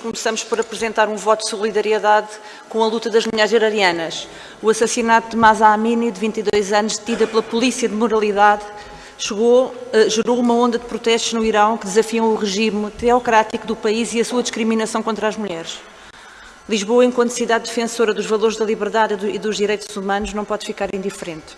Começamos por apresentar um voto de solidariedade com a luta das mulheres iranianas. O assassinato de Masa Amini, de 22 anos, detida pela polícia de moralidade, chegou, eh, gerou uma onda de protestos no Irão que desafiam o regime teocrático do país e a sua discriminação contra as mulheres. Lisboa, enquanto cidade defensora dos valores da liberdade e dos direitos humanos, não pode ficar indiferente.